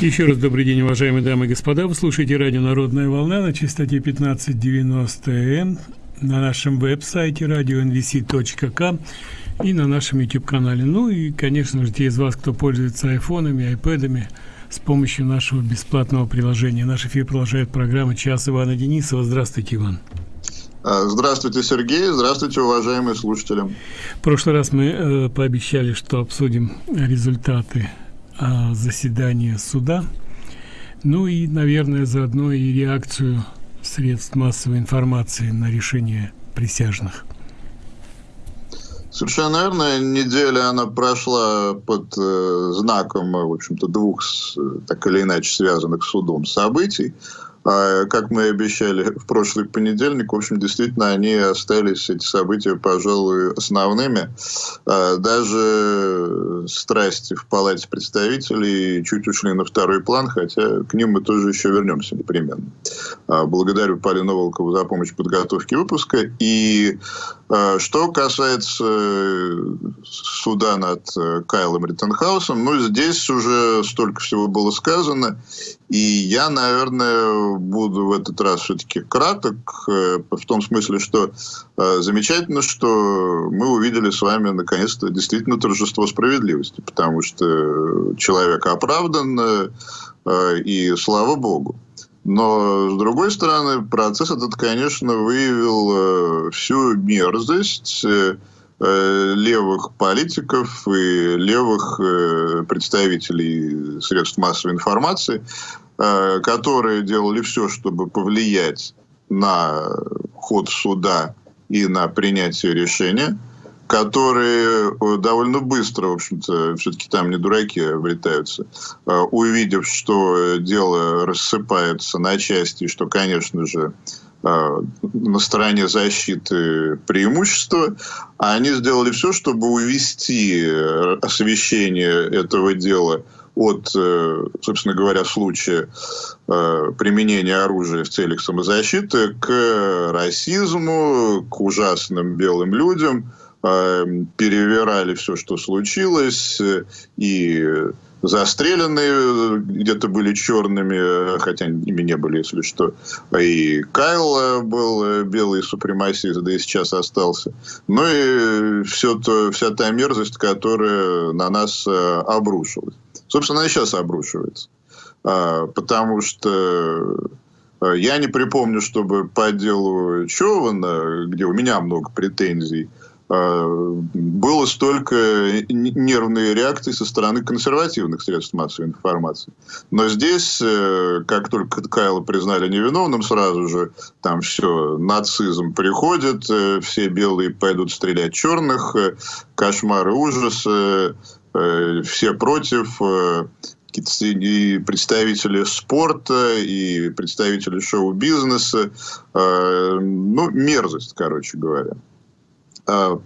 Еще раз добрый день, уважаемые дамы и господа. Вы слушаете радио «Народная волна» на частоте 1590 М на нашем веб-сайте radio.nvc.com и на нашем YouTube-канале. Ну и, конечно же, те из вас, кто пользуется айфонами, айпэдами, с помощью нашего бесплатного приложения. Наш эфир продолжает программа «Час Ивана Денисова». Здравствуйте, Иван. А, здравствуйте, Сергей. Здравствуйте, уважаемые слушатели. В прошлый раз мы э, пообещали, что обсудим результаты э, заседания суда. Ну и, наверное, заодно и реакцию средств массовой информации на решение присяжных. Совершенно верно. Неделя она прошла под э, знаком, в общем-то, двух так или иначе связанных с судом событий. А, как мы и обещали в прошлый понедельник, в общем, действительно, они остались, эти события, пожалуй, основными. А, даже страсти в Палате представителей чуть ушли на второй план, хотя к ним мы тоже еще вернемся непременно. А, благодарю Полину Волкову за помощь в подготовке выпуска. И что касается суда над э, Кайлом Риттенхаусом, ну, здесь уже столько всего было сказано, и я, наверное, буду в этот раз все-таки краток, э, в том смысле, что э, замечательно, что мы увидели с вами наконец-то действительно торжество справедливости, потому что человек оправдан, э, и слава богу. Но, с другой стороны, процесс этот, конечно, выявил всю мерзость левых политиков и левых представителей средств массовой информации, Э, которые делали все, чтобы повлиять на ход суда и на принятие решения, которые э, довольно быстро, в общем-то, все-таки там не дураки обретаются, э, увидев, что дело рассыпается на части, что, конечно же, на стороне защиты преимущества, они сделали все, чтобы увести освещение этого дела от, э, собственно говоря, случая э, применения оружия в целях самозащиты к расизму, к ужасным белым людям, э, перевирали все, что случилось, и застреленные где-то были черными, хотя ими не были, если что. И Кайл был белый супремасист, да и сейчас остался. Ну и все то, вся та мерзость, которая на нас обрушилась. Собственно, она и сейчас обрушивается. А, потому что а, я не припомню, чтобы по делу Чована, где у меня много претензий, а, было столько нервной реакции со стороны консервативных средств массовой информации. Но здесь, э, как только Кайла признали невиновным, сразу же там все, нацизм приходит, э, все белые пойдут стрелять черных, э, кошмары, ужасы, все против, и представители спорта, и представители шоу-бизнеса. Ну, мерзость, короче говоря. А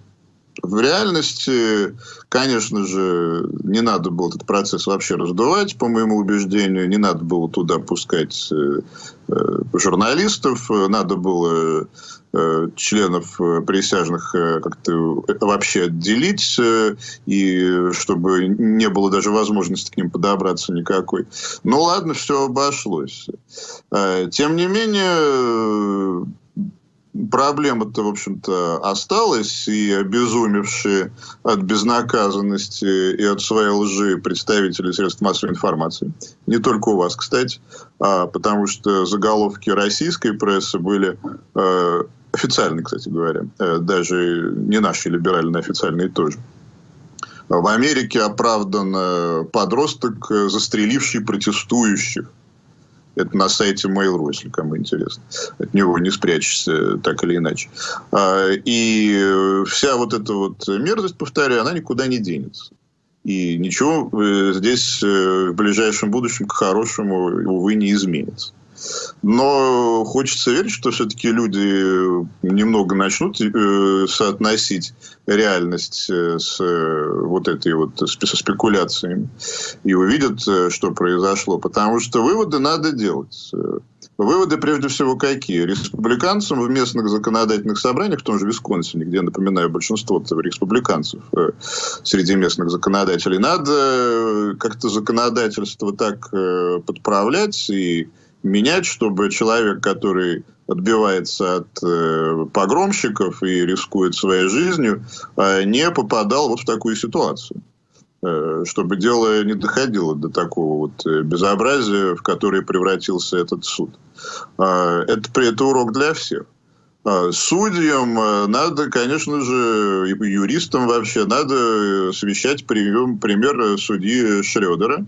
в реальности, конечно же, не надо было этот процесс вообще раздувать, по моему убеждению, не надо было туда пускать журналистов, надо было Э, членов э, присяжных э, как-то вообще отделить, и чтобы не было даже возможности к ним подобраться никакой. Ну ладно, все обошлось. Тем не менее, проблема-то, в общем-то, осталась, и обезумевшие от безнаказанности и от своей лжи представители средств массовой информации, не только у вас, кстати, а потому что заголовки российской прессы были официальные, кстати говоря, э, даже не наши либеральные, официальные тоже. В Америке оправдан э, подросток, э, застреливший протестующих. Это на сайте Mail.ru, если кому интересно. От него не спрячешься так или иначе. А, и вся вот эта вот мерзость, повторяю, она никуда не денется. И ничего здесь в ближайшем будущем к хорошему, увы, не изменится. Но хочется верить, что все-таки люди немного начнут э, соотносить реальность э, с э, вот этой вот со спекуляциями и увидят, что произошло. Потому что выводы надо делать. Выводы прежде всего какие? Республиканцам в местных законодательных собраниях, в том же Висконсине, где, напоминаю, большинство республиканцев э, среди местных законодателей, надо как-то законодательство так э, подправлять и менять, чтобы человек, который отбивается от погромщиков и рискует своей жизнью, не попадал вот в такую ситуацию. Э, чтобы дело не доходило до такого вот э, безобразия, в которое превратился этот суд. А, это, это урок для всех. А, судьям э, надо, конечно же, юристам вообще, надо совещать прием, пример судьи Шредера,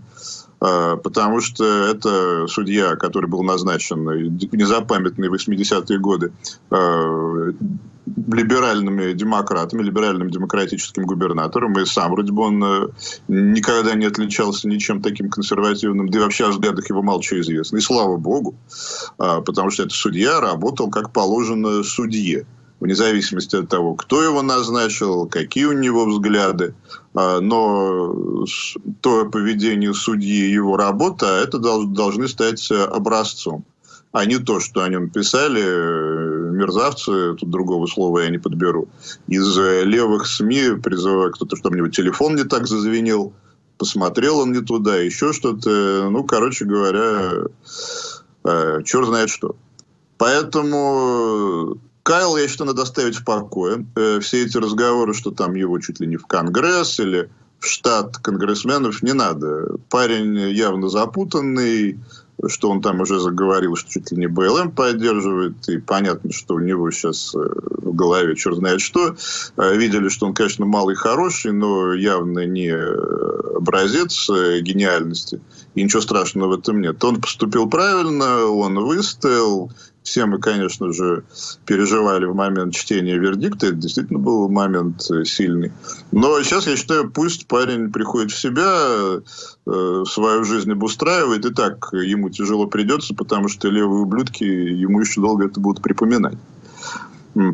потому что это судья, который был назначен незапамятные 80-е годы либеральными демократами, либеральным демократическим губернатором, и сам вроде бы он э, никогда не отличался ничем таким консервативным, да и вообще о взглядах его мало чего известно. И слава богу, а, потому что этот судья работал как положено судье вне зависимости от того, кто его назначил, какие у него взгляды. А, но то поведение судьи и его работа, это должны стать образцом а не то, что о нем писали э, мерзавцы, тут другого слова я не подберу, из э, левых СМИ, призывая кто-то, чтобы у телефон не так зазвенел, посмотрел он не туда, еще что-то. Ну, короче говоря, э, черт знает что. Поэтому Кайл, я считаю, надо оставить в покое. Э, все эти разговоры, что там его чуть ли не в Конгресс или в штат конгрессменов, не надо. Парень явно запутанный, что он там уже заговорил, что чуть ли не БЛМ поддерживает, и понятно, что у него сейчас э, в голове черт знает что. Э, видели, что он, конечно, малый хороший, но явно не образец гениальности, и ничего страшного в этом нет. Он поступил правильно, он выстоял, все мы, конечно же, переживали в момент чтения вердикта. Это действительно был момент э, сильный. Но сейчас, я считаю, пусть парень приходит в себя, э, свою жизнь обустраивает. И так ему тяжело придется, потому что левые ублюдки ему еще долго это будут припоминать.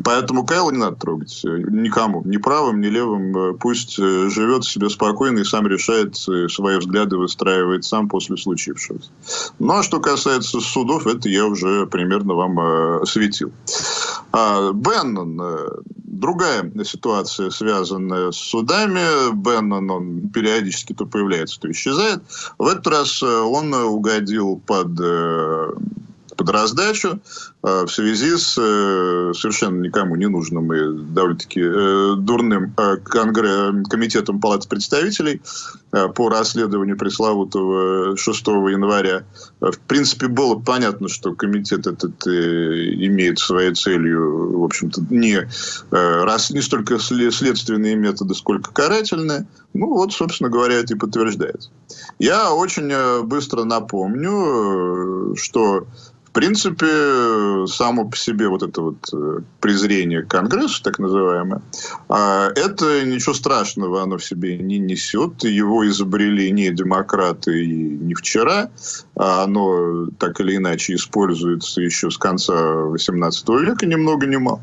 Поэтому Кайла не надо трогать никому, ни правым, ни левым. Э, пусть э, живет себе спокойно и сам решает э, свои взгляды, выстраивает сам после случившегося. Ну, а что касается судов, это я уже примерно вам осветил. А, Беннон, другая ситуация, связанная с судами. Беннон, он периодически то появляется, то исчезает. В этот раз он угодил под под раздачу э, в связи с э, совершенно никому не нужным и довольно-таки э, дурным конгресс, комитетом Палаты представителей по расследованию пресловутого 6 января. В принципе, было понятно, что комитет этот имеет своей целью, в общем-то, не, раз, не столько следственные методы, сколько карательные. Ну, вот, собственно говоря, это и подтверждается. Я очень быстро напомню, что в принципе, само по себе вот это вот э, презрение к Конгрессу, так называемое, а, это ничего страшного оно в себе не несет. Его изобрели не демократы и не вчера, а оно так или иначе используется еще с конца XVIII века, ни много ни мало.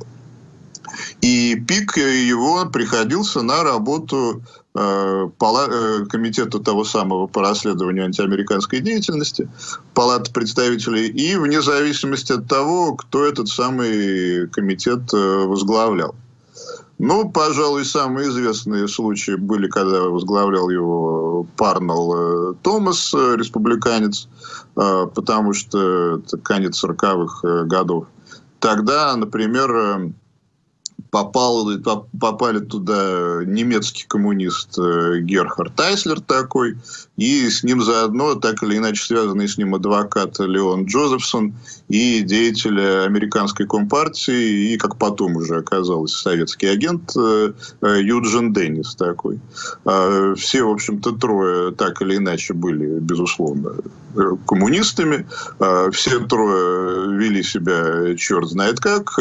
И пик его приходился на работу комитета того самого по расследованию антиамериканской деятельности, Палаты представителей, и вне зависимости от того, кто этот самый комитет э, возглавлял. Ну, пожалуй, самые известные случаи были, когда возглавлял его Парнелл Томас, республиканец, потому что это конец 40-х годов. Тогда, например, попал, попали туда немецкий коммунист э, Герхард Тайслер такой, и с ним заодно, так или иначе связанный с ним адвокат Леон Джозефсон и деятель американской компартии, и, как потом уже оказалось, советский агент э, э, Юджин Деннис такой. А, все, в общем-то, трое так или иначе были, безусловно, коммунистами. А, все трое вели себя черт знает как,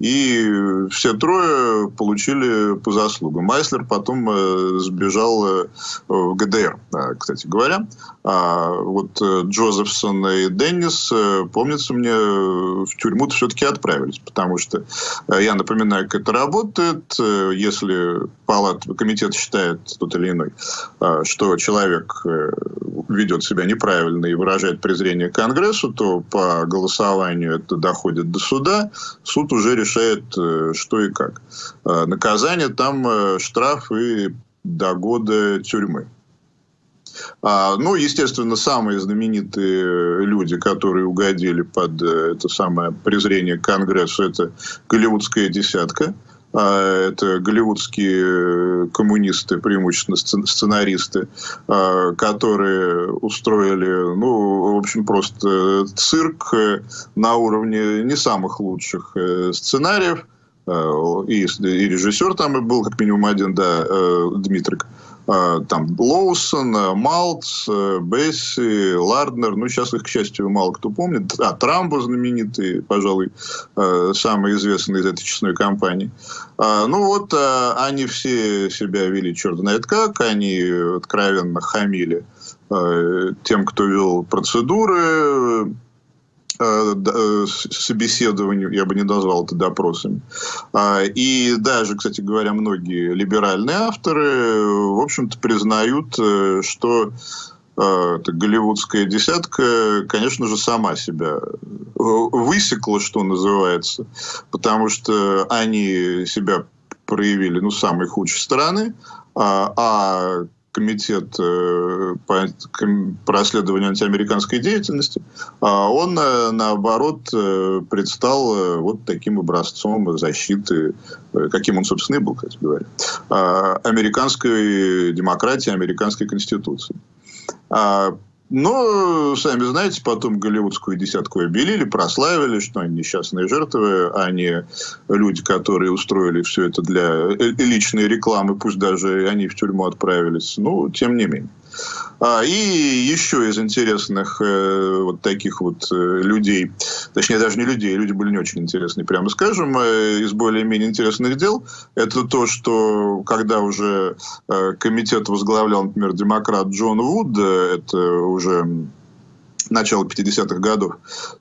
и все трое получили по заслугам. Майслер потом э, сбежал э, в ГДР, э, кстати говоря. А вот Джозефсон и Деннис, помнится мне, в тюрьму все-таки отправились, потому что, я напоминаю, как это работает, если палат, комитет считает тот или иной, что человек ведет себя неправильно и выражает презрение к Конгрессу, то по голосованию это доходит до суда, суд уже решает, э, что и как. Э, наказание там э, штраф и до года тюрьмы. А, ну, естественно, самые знаменитые люди, которые угодили под это самое презрение Конгрессу, это голливудская десятка – а, это голливудские коммунисты, преимущественно сценаристы, а, которые устроили, ну, в общем, просто цирк на уровне не самых лучших э, сценариев. А, и, и режиссер там был, как минимум один, да, э, Дмитрик. А, там Лоусон, э, Малц, э, Бесси, Ларднер, ну сейчас их, к счастью, мало кто помнит, а Трамбо знаменитый, пожалуй, э, самый известный из этой честной компании. А, ну вот они все себя вели черт знает как, они откровенно хамили тем, кто вел процедуры, собеседованию, я бы не назвал это допросами. А, и даже, кстати говоря, многие либеральные авторы, в общем-то, признают, э, что эта голливудская десятка, конечно же, сама себя высекла, что называется, потому что они себя проявили, ну, самой худшей стороны, а, а комитет э, по, по расследованию антиамериканской деятельности, а он, э, наоборот, э, предстал вот таким образцом защиты, каким он, собственно, и был, кстати говоря, а, американской демократии, американской конституции. Но, сами знаете, потом голливудскую десятку обелили, прославили, что они несчастные жертвы, а не люди, которые устроили все это для личной рекламы, пусть даже они в тюрьму отправились. Ну, тем не менее. А, и еще из интересных э, вот таких вот э, людей, точнее даже не людей, люди были не очень интересные, прямо скажем, э, из более-менее интересных дел, это то, что когда уже комитет возглавлял, например, демократ Джон Вуд, это уже начала 50-х годов,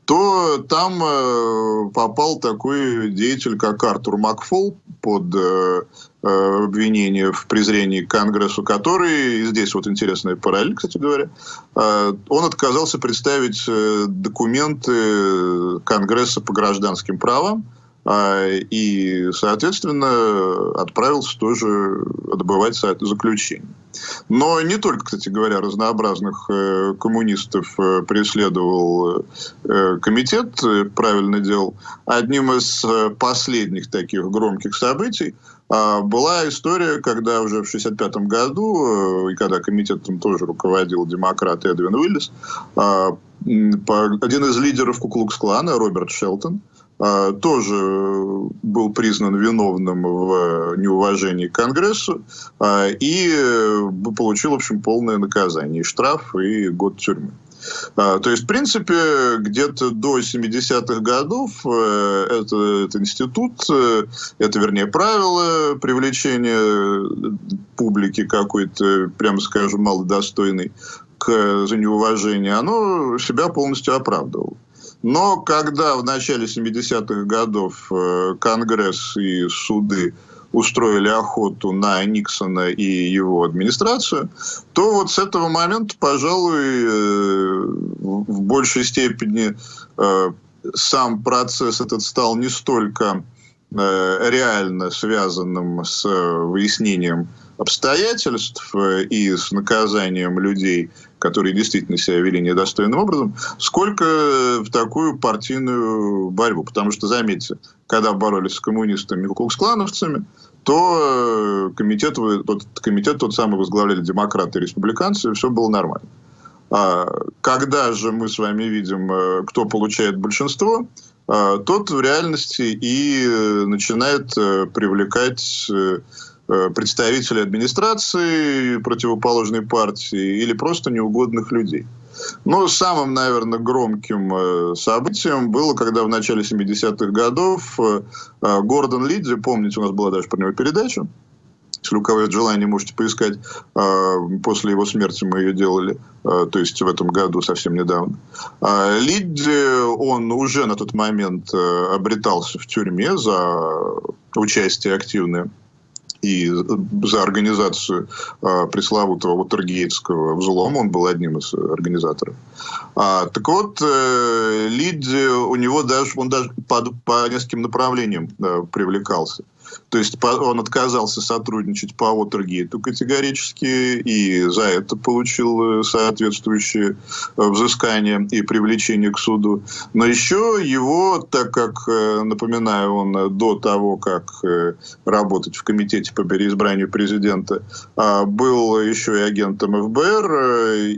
то там э, попал такой деятель, как Артур Макфол, под э, э, обвинение в презрении к Конгрессу, который, и здесь вот интересная параллель, кстати говоря, э, он отказался представить э, документы Конгресса по гражданским правам, и, соответственно, отправился тоже отбывать заключение. Но не только, кстати говоря, разнообразных э, коммунистов э, преследовал э, комитет, правильно делал. Одним из последних таких громких событий а, была история, когда уже в 1965 году, и когда комитетом тоже руководил демократ Эдвин Уиллис, а, один из лидеров Куклукс-клана, Роберт Шелтон, а, тоже был признан виновным в неуважении к Конгрессу а, и э, получил, в общем, полное наказание, и штраф, и год тюрьмы. А, то есть, в принципе, где-то до 70-х годов э, это, этот институт, э, это, вернее, правило привлечения публики какой-то, прямо скажем, малодостойной к, за неуважение, оно себя полностью оправдывало. Но когда в начале 70-х годов э, Конгресс и суды устроили охоту на Никсона и его администрацию, то вот с этого момента, пожалуй, э, в большей степени э, сам процесс этот стал не столько реально связанным с выяснением обстоятельств и с наказанием людей, которые действительно себя вели недостойным образом, сколько в такую партийную борьбу. Потому что, заметьте, когда боролись с коммунистами и куклукс-клановцами, то э, комитет, тот, комитет тот самый возглавляли демократы и республиканцы, и все было нормально. А когда же мы с вами видим, э, кто получает большинство, э, тот в реальности и начинает привлекать представителей администрации противоположной партии или просто неугодных людей. Но самым, наверное, громким э, событием было, когда в начале 70-х годов э, э, Гордон Лидзи, помните, у нас была даже про него передача, если у кого есть желание, можете поискать. После его смерти мы ее делали, то есть в этом году, совсем недавно. Лидди, он уже на тот момент обретался в тюрьме за участие активное и за организацию э, пресловутого Уотергейтского взлома, он был одним из организаторов. А, так вот, э, Лидди, у него даже, он даже по, по нескольким направлениям э, привлекался. То есть он отказался сотрудничать по Уотергейту категорически и за это получил э, соответствующее э, взыскание и привлечение к суду. Но еще его, так как, э, напоминаю, он до того, как работать в комитете по переизбранию президента, а, был еще и агентом ФБР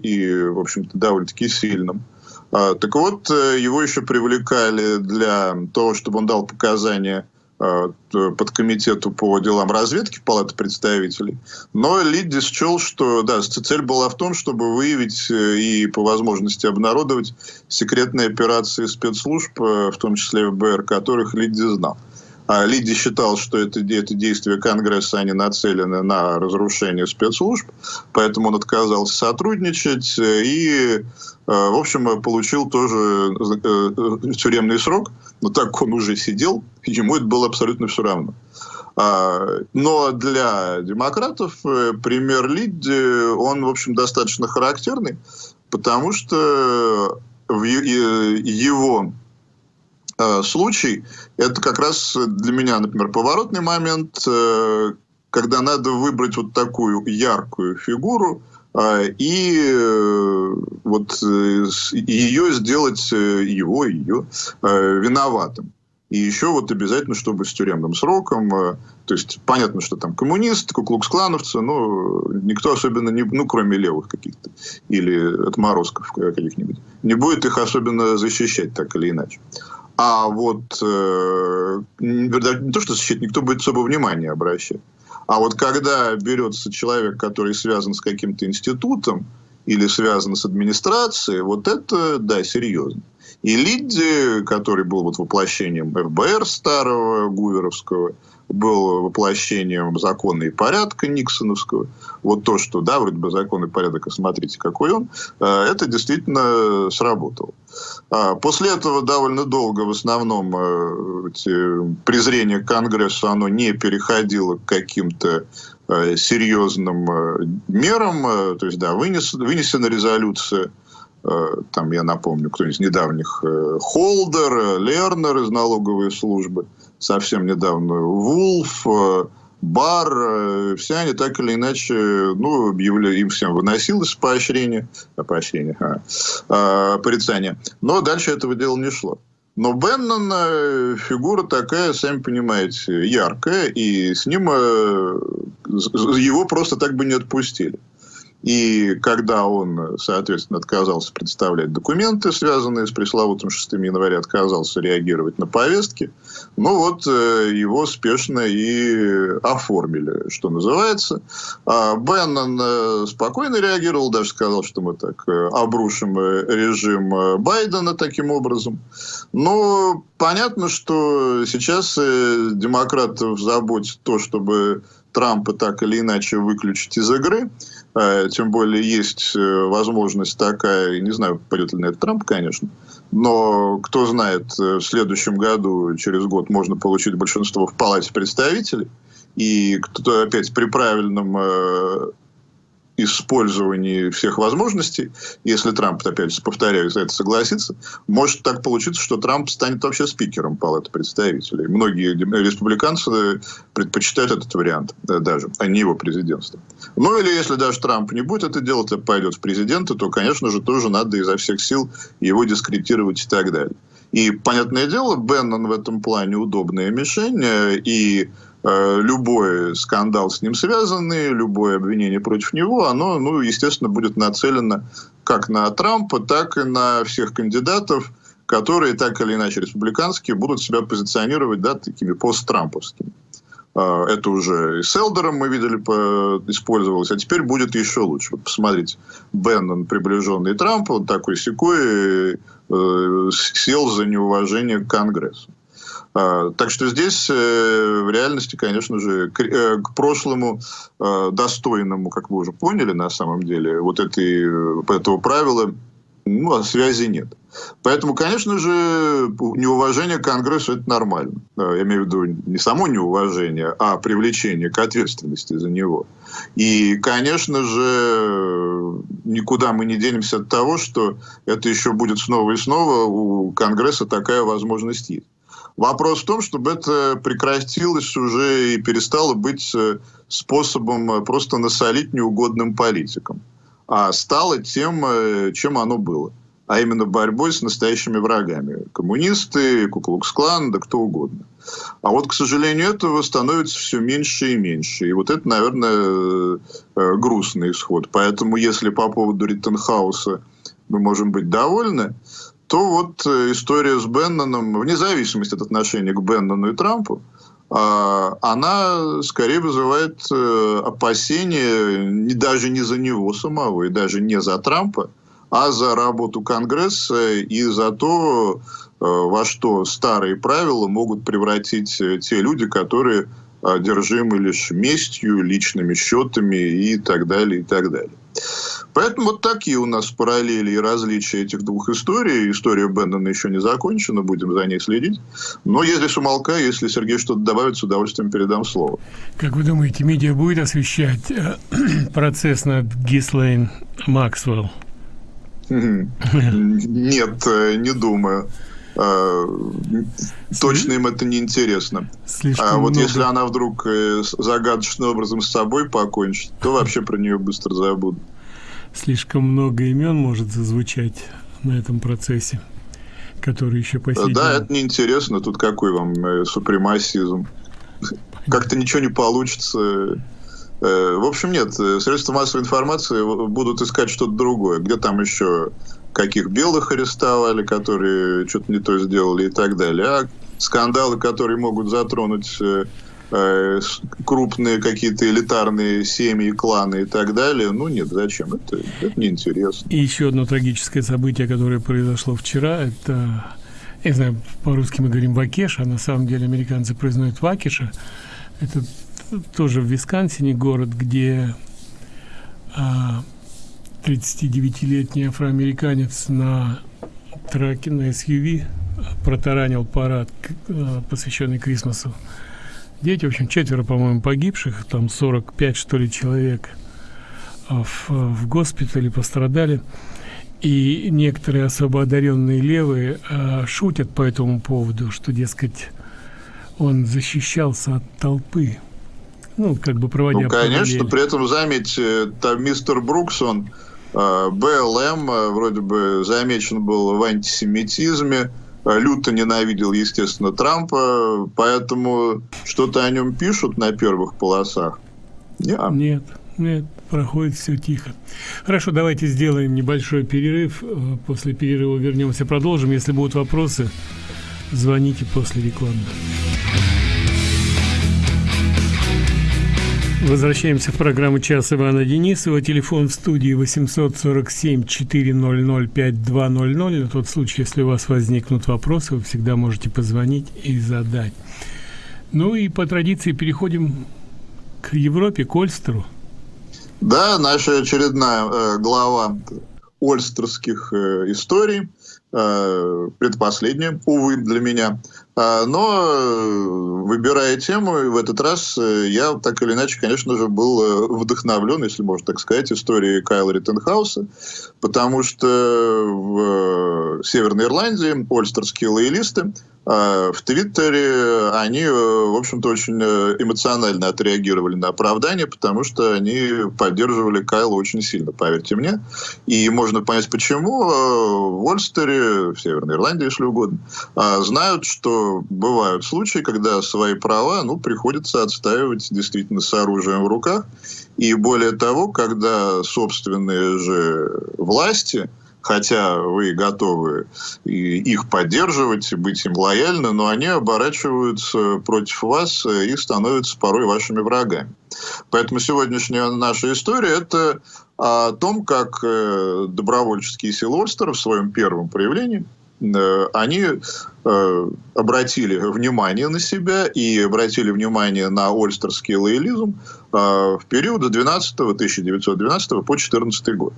и, в общем-то, довольно-таки сильным. А, так вот, его еще привлекали для того, чтобы он дал показания Э, под комитету по делам разведки Палаты представителей. Но Лидди счел, что да, цель была в том, чтобы выявить э, и по возможности обнародовать секретные операции спецслужб, э, в том числе ФБР, которых Лидди знал. А Лидди считал, что это, это действия Конгресса, они нацелены на разрушение спецслужб, поэтому он отказался сотрудничать и Э, в общем, получил тоже э, э, тюремный срок, но так как он уже сидел, ему это было абсолютно все равно. А, но для демократов пример Лидди, он, в общем, достаточно характерный, потому что в его случай, это как раз для меня, например, поворотный момент, когда надо выбрать вот такую яркую фигуру, а, и э, вот э, ее сделать, э, его, ее, виноватым. И еще вот обязательно, чтобы с тюремным сроком, то есть понятно, что там коммунисты, куклукс-клановцы, но никто особенно, не, ну кроме левых каких-то, или отморозков каких-нибудь, не будет их особенно защищать так или иначе. А вот э, не то, что защищать, никто будет особо внимания обращать. А вот когда берется человек, который связан с каким-то институтом или связан с администрацией, вот это, да, серьезно. И Лидди, который был вот воплощением ФБР старого, Гуверовского, был воплощением закона и порядка Никсоновского. Вот то, что, да, вроде бы закон и порядок, а смотрите, какой он, э, это действительно сработало. А после этого довольно долго в основном э, презрение к Конгрессу, оно не переходило к каким-то э, серьезным мерам, то есть, да, вынес, вынесена резолюция там, я напомню, кто из недавних, Холдер, Лернер из налоговой службы – совсем недавно Вулф, э, Бар, э, все они так или иначе, ну, объявляли, им всем выносилось поощрение, поощрение, а, а, порицание. Но дальше этого дела не шло. Но Беннон э, фигура такая, сами понимаете, яркая, и с ним его просто так бы не отпустили. И когда он, соответственно, отказался представлять документы, связанные с пресловутым 6 января, отказался реагировать на повестки, ну вот э, его спешно и оформили, что называется. А Беннон э, спокойно реагировал, даже сказал, что мы так э, обрушим режим Байдена таким образом. Но понятно, что сейчас демократов заботит то, чтобы Трампа так или иначе выключить из игры. Э, тем более есть э, возможность такая, не знаю, пойдет ли на это Трамп, конечно, но кто знает, э, в следующем году, через год, можно получить большинство в Палате представителей. И кто-то опять при правильном использовании всех возможностей, если Трамп, опять же, повторяю, за это согласится, может так получиться, что Трамп станет вообще спикером Палаты представителей. Многие республиканцы предпочитают этот вариант даже, а не его президентство. Ну или если даже Трамп не будет это делать, а пойдет в президенты, то, конечно же, тоже надо изо всех сил его дискредитировать и так далее. И, понятное дело, Беннон в этом плане удобная мишень, и Э, любой скандал с ним связанный, любое обвинение против него, оно, ну, естественно, будет нацелено как на Трампа, так и на всех кандидатов, которые так или иначе республиканские будут себя позиционировать да, такими посттрамповскими. А, это уже и с Элдером мы видели, использовалось, а теперь будет еще лучше. Вот посмотрите, Беннон, приближенный Трампа, он такой секой, э, сел за неуважение к Конгрессу. А, так что здесь э, в реальности, конечно же, э, к прошлому достойному, как вы уже поняли на самом деле, вот этой, этого правила ну, связи нет. Поэтому, конечно же, неуважение к Конгрессу – это нормально. Я имею в виду не само неуважение, а привлечение к ответственности за него. И, конечно же, никуда мы не денемся от того, что это еще будет снова и снова. У Конгресса такая возможность есть. Вопрос в том, чтобы это прекратилось уже и перестало быть э, способом э, просто насолить неугодным политикам а стало тем, э, чем оно было. А именно борьбой с настоящими врагами. Коммунисты, Куклукс-клан, да кто угодно. А вот, к сожалению, этого становится все меньше и меньше. И вот это, наверное, грустный исход. Поэтому, если по поводу Риттенхауса мы можем быть довольны, то вот э, история с Бенноном, вне зависимости от отношения к Беннону и Трампу, а, она скорее вызывает э, опасения даже не за него самого и даже не за Трампа, а за работу Конгресса и за то, э, во что старые правила могут превратить те люди, которые одержимы лишь местью, личными счетами и так далее, и так далее. Поэтому вот такие у нас параллели и различия этих двух историй. История Бендона еще не закончена, будем за ней следить. Но здесь умолкаю, если Сергей что-то добавит, с удовольствием передам слово. Как вы думаете, медиа будет освещать э, процесс над Гислейн Максвелл? Нет, э, не думаю. Э, точно им это не интересно. а вот много... если она вдруг загадочным образом с собой покончит, то вообще про нее быстро забудут слишком много имен может зазвучать на этом процессе, который еще по сей Да, это неинтересно. Тут какой вам э, супремасизм? Как-то ничего не получится. Э, в общем, нет. Э, средства массовой информации будут искать что-то другое. Где там еще каких белых арестовали, которые что-то не то сделали и так далее. А скандалы, которые могут затронуть Э, крупные какие-то элитарные семьи, кланы и так далее. Ну нет, зачем? Это, это неинтересно. И еще одно трагическое событие, которое произошло вчера, это, я знаю, по-русски мы говорим Вакеш, а на самом деле американцы произносят Вакиша. Это тоже в Висконсине город, где а, 39-летний афроамериканец на траке, на SUV протаранил парад, а, посвященный Крисмасу дети, в общем, четверо, по-моему, погибших, там 45, что ли, человек а, в, в госпитале пострадали. И некоторые особо одаренные левые а, шутят по этому поводу, что, дескать, он защищался от толпы. Ну, как бы проводя... Ну, конечно, параллель. при этом, заметьте, там мистер Брукс, он а, БЛМ, вроде бы замечен был в антисемитизме, Э, люто ненавидел, естественно, Трампа, поэтому что-то о нем пишут на первых полосах. Нет, нет, нет, проходит все тихо. Хорошо, давайте сделаем небольшой перерыв. Э, после перерыва вернемся, продолжим. Если будут вопросы, звоните после рекламы. Возвращаемся в программу «Час Ивана Денисова». Телефон в студии 847-400-5200. На тот случай, если у вас возникнут вопросы, вы всегда можете позвонить и задать. Ну и по традиции переходим к Европе, к Ольстеру. Да, наша очередная э, глава ольстерских э, историй, э, предпоследняя, увы, для меня – но, э, выбирая тему, в этот раз э, я так или иначе, конечно же, был э, вдохновлен, если можно так сказать, историей Кайла Риттенхауса, потому что в Северной Ирландии ольстерские лоялисты а, в Твиттере они, в общем-то, очень эмоционально отреагировали на оправдание, потому что они поддерживали Кайла очень сильно, поверьте мне. И можно понять, почему. В Ольстере, в Северной Ирландии, если угодно, а, знают, что бывают случаи, когда свои права ну, приходится отстаивать действительно с оружием в руках. И более того, когда собственные же власти хотя вы готовы их поддерживать, быть им лояльны, но они оборачиваются против вас и становятся порой вашими врагами. Поэтому сегодняшняя наша история – это о том, как э, добровольческие силы Ольстера в своем первом проявлении – Э, они э, обратили внимание на себя и обратили внимание на ольстерский лоялизм в период с 12 1912 по 14 год.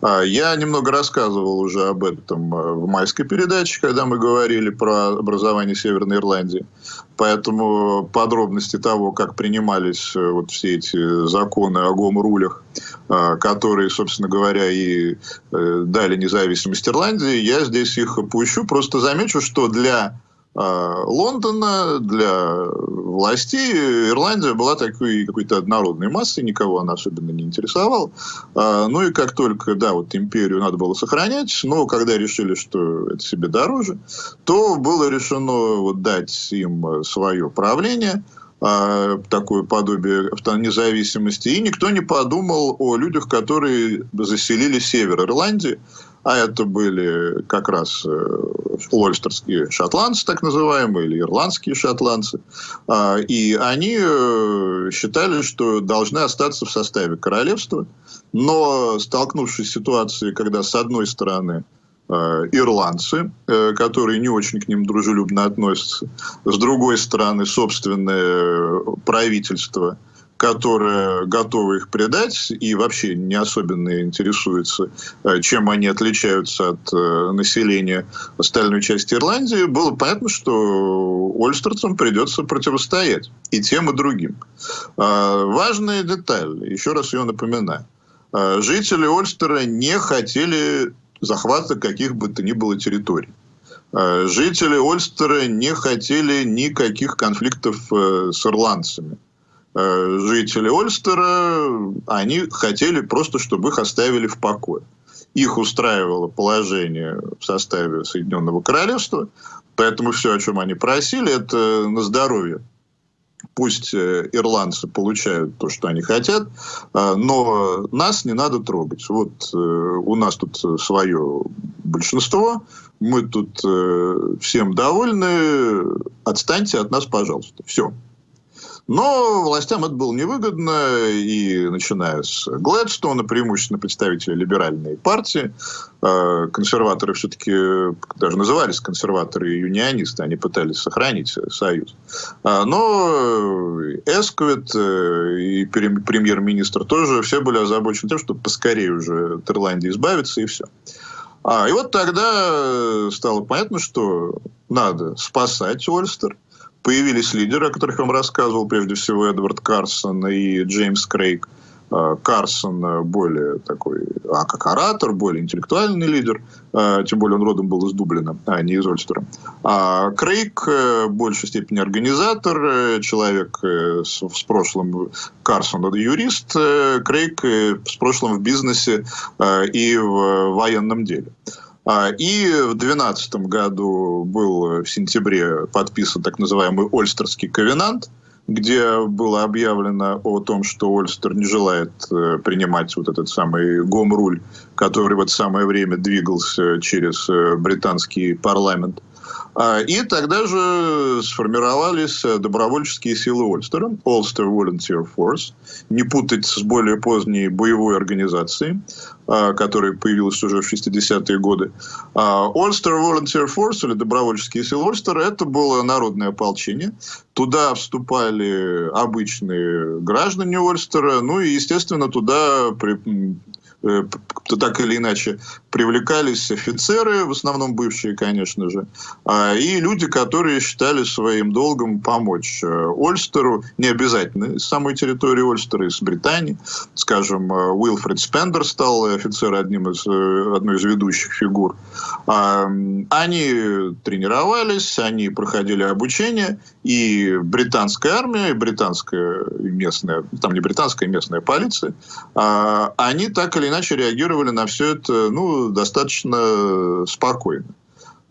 А, я немного рассказывал уже об этом в майской передаче, когда мы говорили про образование Северной Ирландии. Поэтому подробности того, как принимались вот все эти законы о гом-рулях, которые, собственно говоря, и дали независимость Ирландии, я здесь их опущу. Просто замечу, что для Лондона, для властей Ирландия была такой какой-то однородной массой, никого она особенно не интересовала. А, ну и как только, да, вот империю надо было сохранять, но когда решили, что это себе дороже, то было решено вот дать им свое правление, а, такое подобие независимости, и никто не подумал о людях, которые заселили север Ирландии, а это были как раз ольстерские э, шотландцы, так называемые, или ирландские шотландцы. А, и они э, считали, что должны остаться в составе королевства, но столкнувшись с ситуацией, когда с одной стороны э, ирландцы, которые не очень к ним дружелюбно относятся, с другой стороны собственное правительство – которая готова их предать и вообще не особенно интересуется, э, чем они отличаются от э, населения остальной части Ирландии, было понятно, что Ольстерцам придется противостоять и тем, и другим. А, важная деталь, еще раз ее напоминаю. А, жители Ольстера не хотели захвата каких бы то ни было территорий. А, жители Ольстера не хотели никаких конфликтов э, с ирландцами. Э, жители Ольстера, они хотели просто, чтобы их оставили в покое. Их устраивало положение в составе Соединенного Королевства, поэтому все, о чем они просили, это на здоровье. Пусть э, ирландцы получают то, что они хотят, э, но нас не надо трогать. Вот у нас тут свое большинство, мы тут всем довольны, отстаньте от нас, пожалуйста. Все. Но властям это было невыгодно, и начиная с Глэдстона, преимущественно представители либеральной партии, э, консерваторы все-таки даже назывались консерваторы и юнионисты, они пытались сохранить союз. А, но Эсквит э, и премьер-министр тоже все были озабочены тем, чтобы поскорее уже от Ирландии избавиться, и все. А, и вот тогда стало понятно, что надо спасать Ольстер, появились лидеры, о которых я вам рассказывал, прежде всего Эдвард Карсон и Джеймс Крейг. А, Карсон более такой, а как оратор, более интеллектуальный лидер, а, тем более он родом был из Дублина, а не из Ольстера. А Крейг э, в большей степени организатор, э, человек э, с, с прошлым, Карсон это юрист, Крейг с прошлым в бизнесе и в военном деле. А, и в 2012 году был в сентябре подписан так называемый Ольстерский ковенант, где было объявлено о том, что Ольстер не желает э, принимать вот этот самый гом-руль, который в это самое время двигался через э, британский парламент. А, и тогда же сформировались э, добровольческие силы Ольстера, Ulster Volunteer Force, не путать с более поздней боевой организацией, а, которая появилась уже в 60-е годы. А, Ulster Volunteer Force, или добровольческие силы Ольстера, это было народное ополчение. Туда вступали обычные граждане Ольстера, ну и, естественно, туда так или иначе привлекались офицеры, в основном бывшие, конечно же, а, и люди, которые считали своим долгом помочь э, Ольстеру, не обязательно из самой территории Ольстера, из Британии. Скажем, э, Уилфред Спендер стал офицером одним из, одной из ведущих фигур. А, они тренировались, они проходили обучение, и британская армия, и британская местная, там не британская, а местная полиция, они так или иначе реагировали на все это ну, достаточно спокойно.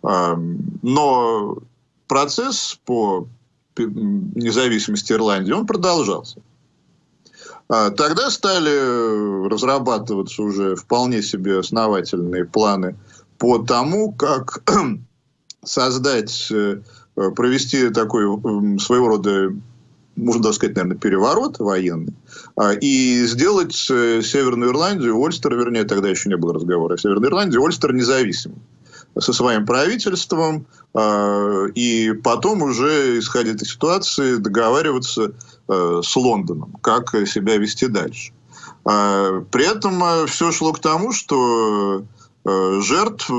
Но процесс по независимости Ирландии, он продолжался. А тогда стали разрабатываться уже вполне себе основательные планы по тому, как создать, э, провести такой своего рода можно даже сказать, наверное, переворот военный, а, и сделать э, Северную Ирландию, Ольстер, вернее, тогда еще не было разговора о Северной Ирландии, Ольстер независимым со своим правительством, а, и потом уже, исходя из ситуации, договариваться э, с Лондоном, как себя вести дальше. А, при этом э, все шло к тому, что жертв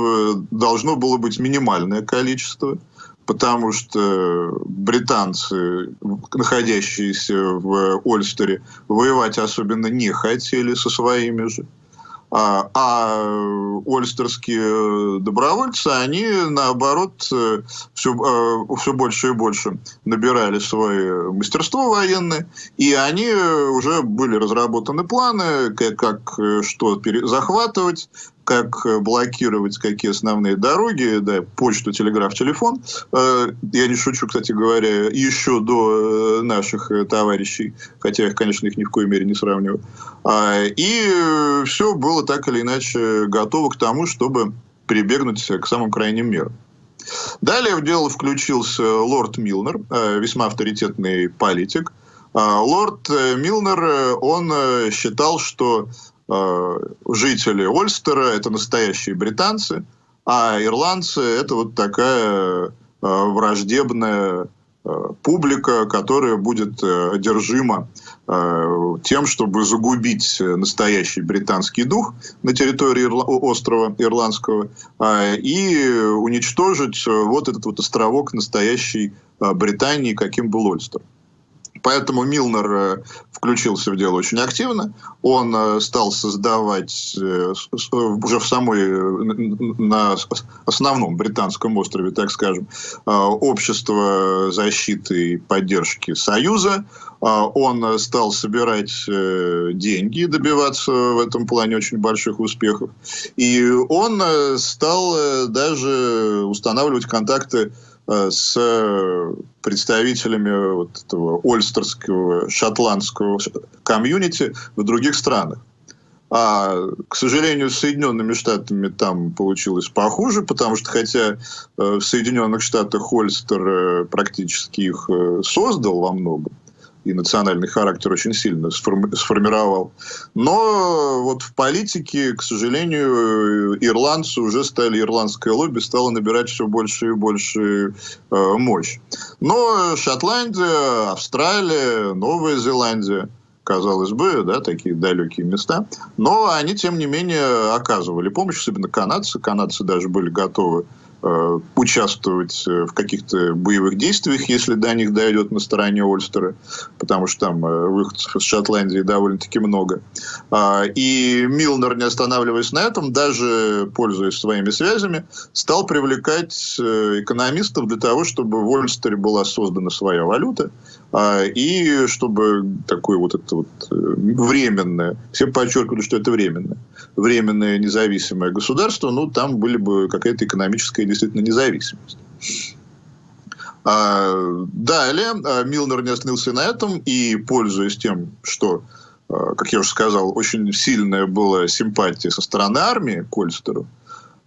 должно было быть минимальное количество – потому что британцы, находящиеся в Ольстере, воевать особенно не хотели со своими же. А, а ольстерские добровольцы, они, наоборот, все, все больше и больше набирали свое мастерство военное, и они уже были разработаны планы, как, как что захватывать, как э, блокировать какие основные дороги, да, почту, телеграф, телефон. Э, я не шучу, кстати говоря, еще до э, наших товарищей, хотя я, конечно, их ни в коей мере не сравниваю. А, и все было так или иначе готово к тому, чтобы прибегнуть к самым крайним мерам. Далее в дело включился лорд Милнер, весьма авторитетный политик. А, лорд Милнер, он считал, что Э, жители Ольстера – это настоящие британцы, а ирландцы – это вот такая э, враждебная э, публика, которая будет одержима тем, чтобы загубить настоящий британский дух на территории острова Ирландского и уничтожить вот этот вот островок настоящей Британии, каким был Ольстер. Поэтому Милнер включился в дело очень активно. Он э, стал создавать э, уже в самой, на основном британском острове, так скажем, общество защиты и поддержки Союза. Он стал собирать деньги, добиваться в этом плане очень больших успехов. И он стал даже устанавливать контакты Э, с представителями вот этого ольстерского, шотландского комьюнити в других странах. А, к сожалению, с Соединенными Штатами там получилось похуже, потому что хотя э, в Соединенных Штатах Ольстер э, практически их создал во многом, и национальный характер очень сильно сформировал. Но вот в политике, к сожалению, ирландцы уже стали, ирландское лобби стало набирать все больше и больше э, мощь. Но Шотландия, Австралия, Новая Зеландия, казалось бы, да, такие далекие места, но они, тем не менее, оказывали помощь, особенно канадцы. Канадцы даже были готовы участвовать э, в каких-то боевых действиях, если до них дойдет на стороне Ольстера, потому что там э, выходцев из Шотландии довольно-таки много. А, и Милнер, не останавливаясь на этом, даже пользуясь своими связями, стал привлекать экономистов для того, чтобы в Ольстере была создана своя валюта, и чтобы такое вот это вот временное, все подчеркивали, что это временное, временное независимое государство, ну, там были бы какая-то экономическая действительно независимость. А, далее а, Милнер не остановился на этом и, пользуясь тем, что, а, как я уже сказал, очень сильная была симпатия со стороны армии к Ольстеру,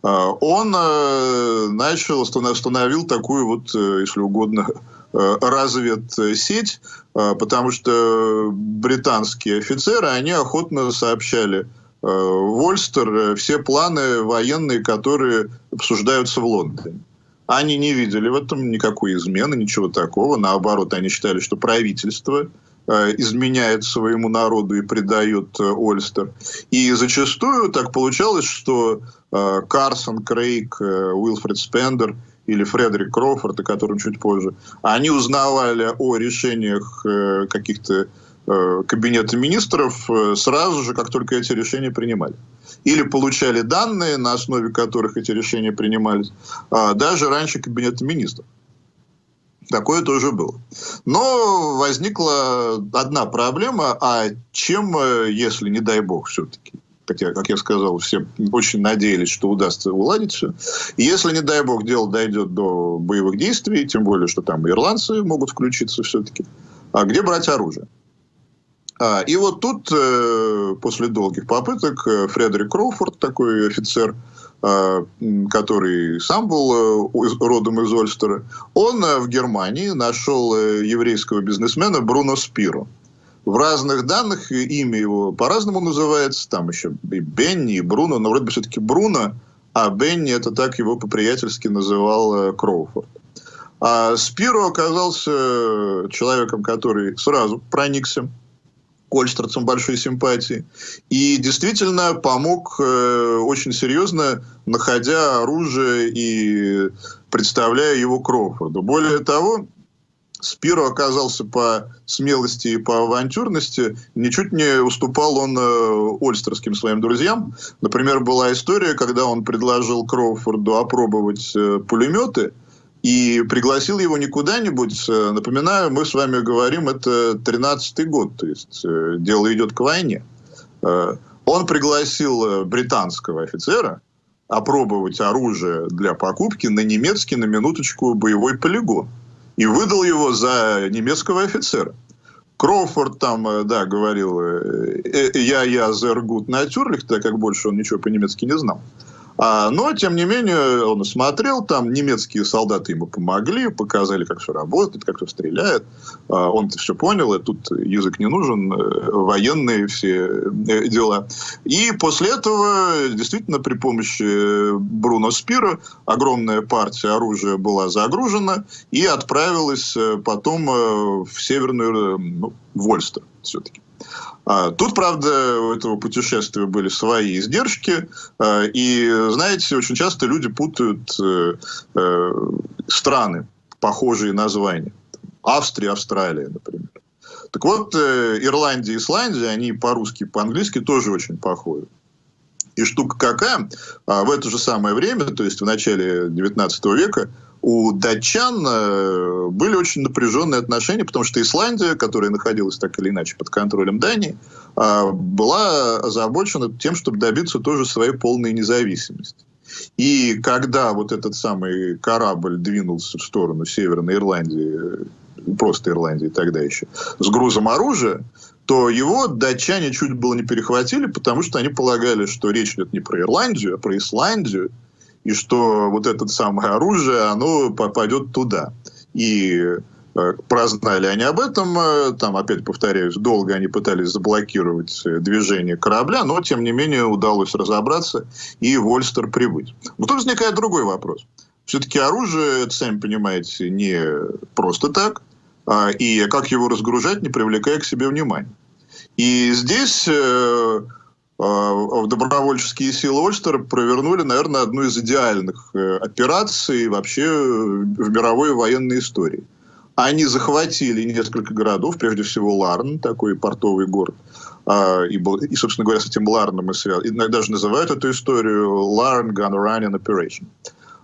он начал, установил такую вот, если угодно, разведсеть, потому что британские офицеры, они охотно сообщали Э, Вольстер э, все планы военные, которые обсуждаются в Лондоне. Они не видели в этом никакой измены, ничего такого. Наоборот, они считали, что правительство э, изменяет своему народу и предает Ольстер. И зачастую так получалось, что Карсон, Крейг, Уилфред Спендер или Фредерик Кроуфорд, о котором чуть позже, они узнавали о решениях каких-то Э, кабинета министров э, сразу же, как только эти решения принимали. Или получали данные, на основе которых эти решения принимались, а даже раньше кабинета министров. Такое тоже было. Но возникла одна проблема, а чем, э, если, не дай бог, все-таки, хотя, как я сказал, все очень надеялись, что удастся уладить все. И если, не дай бог, дело дойдет до боевых действий, тем более, что там ирландцы могут включиться все-таки, а где брать оружие? А, и вот тут, после долгих попыток, Фредерик Кроуфорд, такой офицер, который сам был родом из Ольстера, он в Германии нашел еврейского бизнесмена Бруно Спиро. В разных данных имя его по-разному называется, там еще и Бенни, и Бруно, но вроде бы все-таки Бруно, а Бенни это так его по-приятельски называл Кроуфорд. А Спиро оказался человеком, который сразу проникся к Ольстерцам большой симпатии. И действительно помог э, очень серьезно, находя оружие и представляя его Кроуфорду. Более того, Спиро оказался по смелости и по авантюрности, ничуть не уступал он э, ольстерским своим друзьям. Например, была история, когда он предложил Кроуфорду опробовать э, пулеметы, и пригласил его не куда-нибудь. Э, напоминаю, мы с вами говорим, это 13-й год, то есть э, дело идет к войне. Э, он пригласил британского офицера опробовать оружие для покупки на немецкий, на минуточку, боевой полигон и выдал его за немецкого офицера. Кроуфорд там, э, да, говорил, э, э, я, я, зергут натюрлих, так как больше он ничего по-немецки не знал. А, но, тем не менее, он смотрел, там немецкие солдаты ему помогли, показали, как все работает, как все стреляет. А, он-то все понял, и тут язык не нужен, э, военные все э, дела. И после этого, действительно, при помощи Бруно Спира огромная партия оружия была загружена и отправилась э, потом в Северную, ну, Вольстер все-таки. А, тут, правда, у этого путешествия были свои издержки, а, и, знаете, очень часто люди путают э, э, страны, похожие названия. Австрия, Австралия, например. Так вот, э, Ирландия и Исландия, они по-русски, по-английски тоже очень похожи. И штука какая, а, в это же самое время, то есть в начале 19 века, у датчан э, были очень напряженные отношения, потому что Исландия, которая находилась так или иначе под контролем Дании, а, была озабочена тем, чтобы добиться тоже своей полной независимости. И когда вот этот самый корабль двинулся в сторону Северной Ирландии, просто Ирландии тогда еще, с грузом оружия, то его датчане чуть было не перехватили, потому что они полагали, что речь идет не про Ирландию, а про Исландию, и что вот это самое оружие, оно попадет туда. И э, прознали они об этом, э, там, опять повторяюсь, долго они пытались заблокировать э, движение корабля, но, тем не менее, удалось разобраться и в Ольстер прибыть. Но тут возникает другой вопрос. Все-таки оружие, это, сами понимаете, не просто так, а, и как его разгружать, не привлекая к себе внимания. И здесь а, добровольческие силы Ольстера провернули, наверное, одну из идеальных э, операций вообще в мировой военной истории. Они захватили несколько городов, прежде всего Ларн, такой портовый город, а, и, и собственно говоря, с этим Ларном и связан. Иногда даже называют эту историю Larn Gun Running Operation.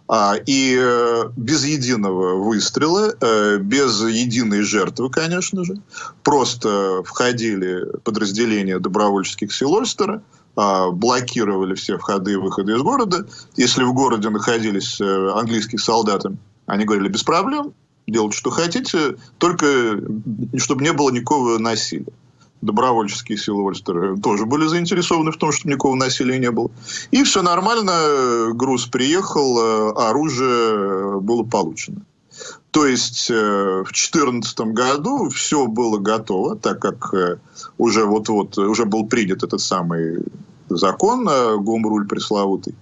А, и э, без единого выстрела, э, без единой жертвы, конечно же, просто входили подразделения добровольческих сил Ольстера, а, блокировали все входы и выходы из города. Если в городе находились э, английские солдаты, они говорили, без проблем, делайте, что хотите, только чтобы не было никакого насилия добровольческие силы Ольстера тоже были заинтересованы в том, чтобы никакого насилия не было. И все нормально, груз приехал, э, оружие было получено. То есть э, в 2014 году все было готово, так как э, уже вот-вот уже был принят этот самый закон, Гомруль пресловутый.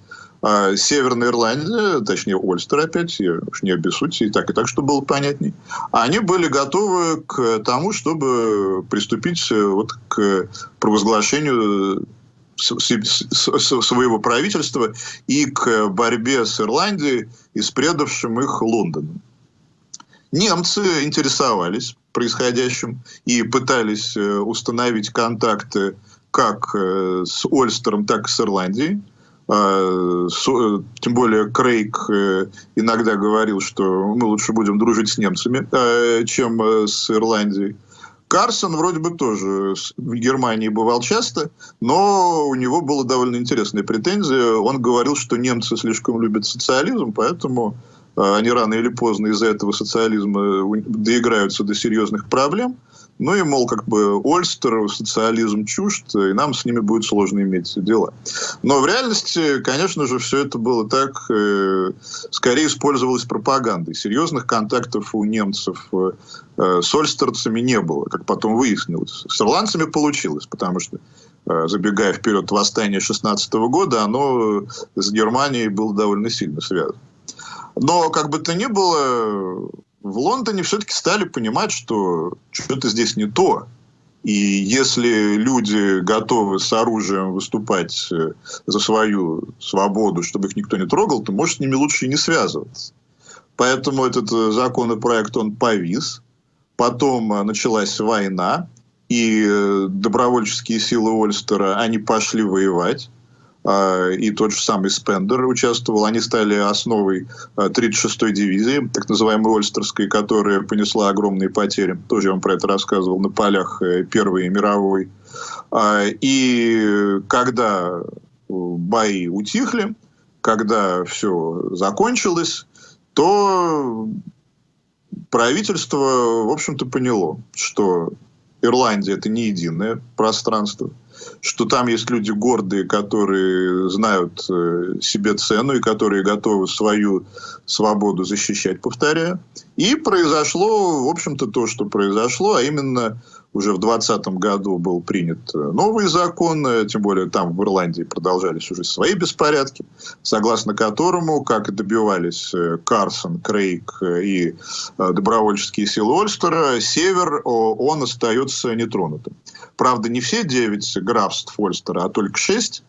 А Северная Ирландия, точнее Ольстер опять, я уж не обессудьте, и так и так, чтобы было понятней, они были готовы к тому, чтобы приступить э, вот к провозглашению своего правительства и к борьбе с Ирландией и с предавшим их Лондоном. Немцы интересовались происходящим и пытались э, установить контакты как э, с Ольстером, так и с Ирландией. А, тем более Крейг э, иногда говорил, что мы лучше будем дружить с немцами, э, чем э, с Ирландией. Карсон вроде бы тоже в Германии бывал часто, но у него была довольно интересная претензия. Он говорил, что немцы слишком любят социализм, поэтому они рано или поздно из-за этого социализма доиграются до серьезных проблем. Ну и, мол, как бы Ольстер, социализм чужд, и нам с ними будет сложно иметь дела. Но в реальности, конечно же, все это было так, э, скорее использовалось пропагандой. Серьезных контактов у немцев э, с ольстерцами не было, как потом выяснилось. С ирландцами получилось, потому что э, забегая вперед, восстание 16 года, оно с Германией было довольно сильно связано. Но, как бы то ни было, в Лондоне все-таки стали понимать, что что-то здесь не то. И если люди готовы с оружием выступать э, за свою свободу, чтобы их никто не трогал, то, может, с ними лучше и не связываться. Поэтому этот э, законопроект, он повис. Потом э, началась война, и добровольческие силы Ольстера, они пошли воевать. А, и тот же самый Спендер участвовал. Они стали основой 36-й а, дивизии, так называемой Ольстерской, которая понесла огромные потери. Тоже я вам про это рассказывал на полях э, Первой мировой. А, и когда бои утихли, когда все закончилось, то правительство, в общем-то, поняло, что Ирландия это не единое пространство, что там есть люди гордые, которые знают э, себе цену и которые готовы свою свободу защищать, повторяю. И произошло, в общем-то, то, что произошло, а именно уже в 2020 году был принят э, новый закон, э, тем более там в Ирландии продолжались уже свои беспорядки, согласно которому, как добивались Карсон, Крейг и добровольческие силы Ольстера, север, он остается нетронутым. Правда, не все девять графств Ольстера, а только шесть.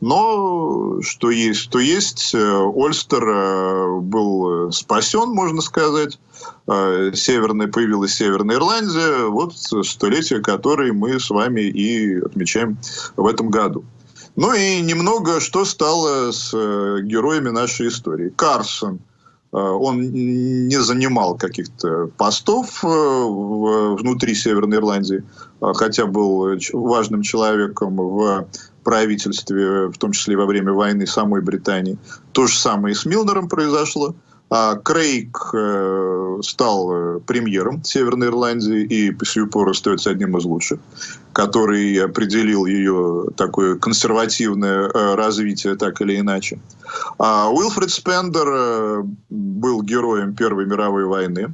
Но что есть, то есть. Ольстер э, был спасен, можно сказать. Э, северная, появилась Северная Ирландия. Вот столетие, которое мы с вами и отмечаем в этом году. Ну и немного, что стало с э, героями нашей истории. Карсон – Э, он не занимал каких-то постов э, внутри Северной Ирландии, а хотя был важным человеком в правительстве, в том числе во время войны самой Британии. То же самое и с Милнером произошло. А Крейг э, стал э, премьером Северной Ирландии и по сию пору остается одним из лучших, который определил ее такое консервативное э, развитие так или иначе. А Уилфред Спендер был героем Первой мировой войны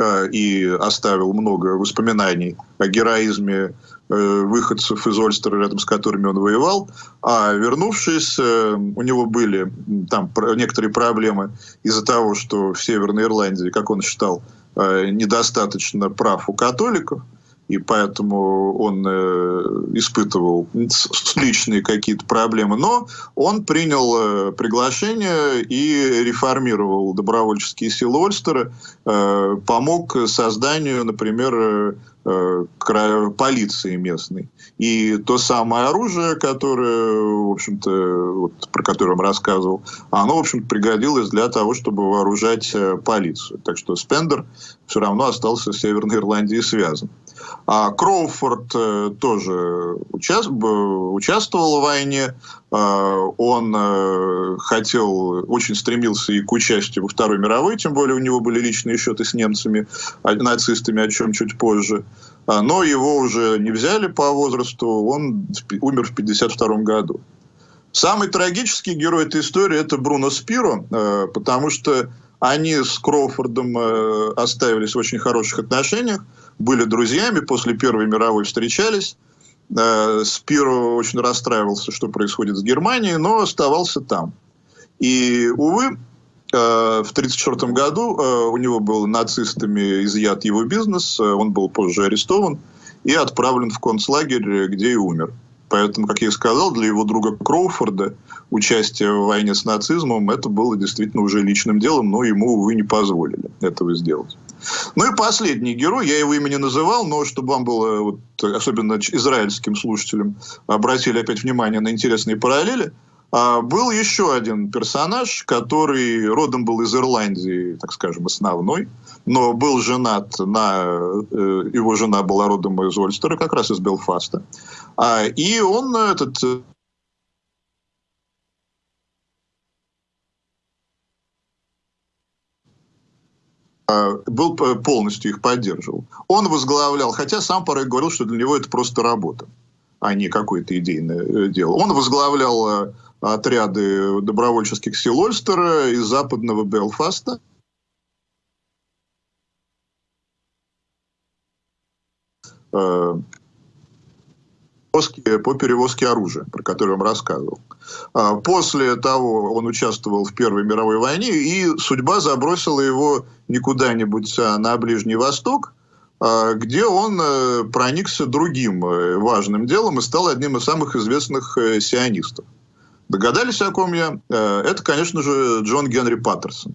и оставил много воспоминаний о героизме Э, выходцев из Ольстера, рядом с которыми он воевал, а вернувшись, э, у него были там некоторые проблемы из-за того, что в Северной Ирландии, как он считал, э, недостаточно прав у католиков, и поэтому он э, испытывал личные какие-то проблемы. Но он принял э, приглашение и реформировал добровольческие силы Ольстера, э, помог созданию, например, полиции местной. И то самое оружие, которое, в общем-то, вот, про которое он рассказывал, оно, в общем пригодилось для того, чтобы вооружать полицию. Так что Спендер все равно остался с Северной Ирландией связан. А Кроуфорд э, тоже участвовал в войне. Э, он э, хотел, очень стремился и к участию во Второй мировой, тем более у него были личные счеты с немцами, а, нацистами, о чем чуть позже. А, но его уже не взяли по возрасту, он умер в 1952 году. Самый трагический герой этой истории – это Бруно Спиро, потому что они с Кроуфордом оставились в очень хороших отношениях были друзьями, после Первой мировой встречались. Э, Спиро очень расстраивался, что происходит с Германией, но оставался там. И, увы, э, в 1934 году э, у него был нацистами изъят его бизнес, он был позже арестован и отправлен в концлагерь, где и умер. Поэтому, как я и сказал, для его друга Кроуфорда участие в войне с нацизмом это было действительно уже личным делом, но ему, увы, не позволили этого сделать. Ну и последний герой, я его имя не называл, но чтобы вам было, вот, особенно израильским слушателям, обратили опять внимание на интересные параллели, а, был еще один персонаж, который родом был из Ирландии, так скажем, основной, но был женат на... Э, его жена была родом из Ольстера, как раз из Белфаста. А, и он, этот был полностью их поддерживал. Он возглавлял, хотя сам порой говорил, что для него это просто работа, а не какое-то идейное дело. Он возглавлял отряды добровольческих сил Ольстера из западного Белфаста. Э, по перевозке оружия, про который я вам рассказывал. А после того он участвовал в Первой мировой войне, и судьба забросила его не куда-нибудь а на Ближний Восток, а, где он э, проникся другим э, важным делом и стал одним из самых известных сионистов. Догадались, о ком я? Это, конечно же, Джон Генри Паттерсон.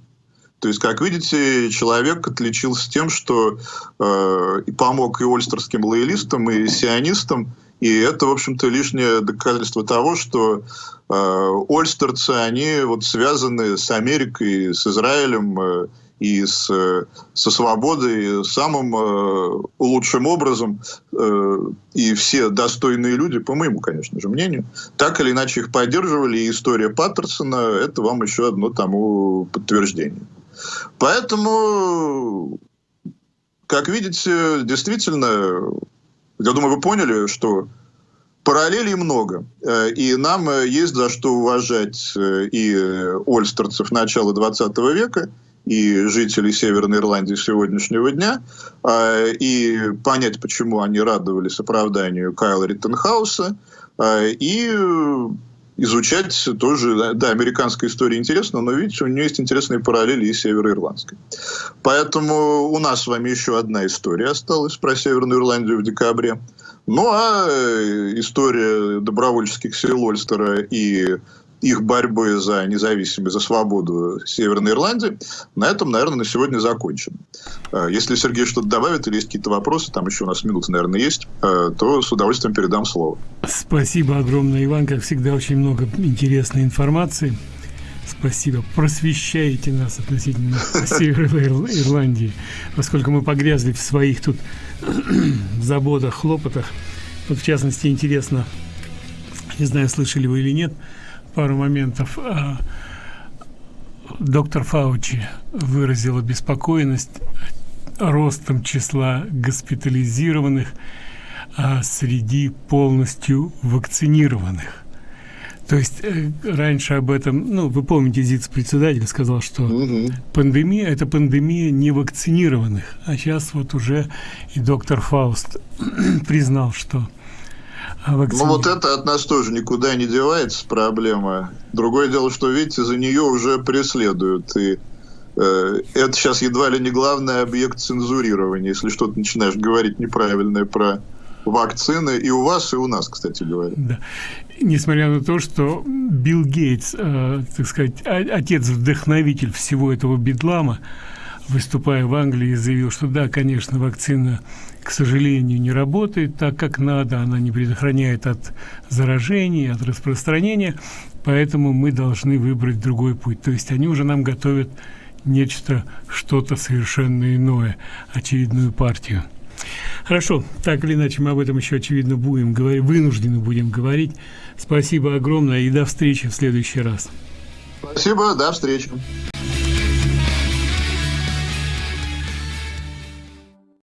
То есть, как видите, человек отличился тем, что э, помог и ольстерским лоялистам, и сионистам. И это, в общем-то, лишнее доказательство того, что э, ольстерцы, они вот связаны с Америкой, с Израилем, э, и с, со свободой самым э, лучшим образом. Э, и все достойные люди, по моему, конечно же, мнению, так или иначе их поддерживали. И история Паттерсона – это вам еще одно тому подтверждение. Поэтому, как видите, действительно, я думаю, вы поняли, что параллелей много. Э, и нам есть за что уважать э, и ольстерцев начала 20 века – и жителей Северной Ирландии сегодняшнего дня, и понять, почему они радовались оправданию Кайла Риттенхауса, и изучать тоже, да, американская история интересна, но видите, у нее есть интересные параллели и североирландской. Поэтому у нас с вами еще одна история осталась про Северную Ирландию в декабре. Ну а э, история добровольческих сил Ольстера и их борьбы за независимость, за свободу Северной Ирландии. На этом, наверное, на сегодня закончим. Э, если Сергей что-то добавит или есть какие-то вопросы, там еще у нас минуты, наверное, есть, э, то с удовольствием передам слово. Спасибо огромное, Иван. Как всегда, очень много интересной информации. Спасибо. Просвещаете нас относительно Северной Ирландии, поскольку мы погрязли в своих тут заботах, хлопотах. Вот, в частности, интересно, не знаю, слышали вы или нет, пару моментов. А, доктор Фаучи выразила беспокойность ростом числа госпитализированных а, среди полностью вакцинированных. То есть э, раньше об этом, ну, вы помните, ЗИЦ-председатель сказал, что угу. пандемия – это пандемия невакцинированных. А сейчас вот уже и доктор Фауст признал, что а ну вот это от нас тоже никуда не девается проблема. Другое дело, что, видите, за нее уже преследуют. И э, это сейчас едва ли не главный объект цензурирования, если что-то начинаешь говорить неправильное про вакцины и у вас, и у нас, кстати говоря. Да. Несмотря на то, что Билл Гейтс, э, так сказать, отец-вдохновитель всего этого бедлама, выступая в Англии, заявил, что да, конечно, вакцина к сожалению, не работает так, как надо, она не предохраняет от заражения, от распространения, поэтому мы должны выбрать другой путь. То есть они уже нам готовят нечто, что-то совершенно иное, очередную партию. Хорошо, так или иначе мы об этом еще, очевидно, будем говорить, вынуждены будем говорить. Спасибо огромное и до встречи в следующий раз. Спасибо, до встречи.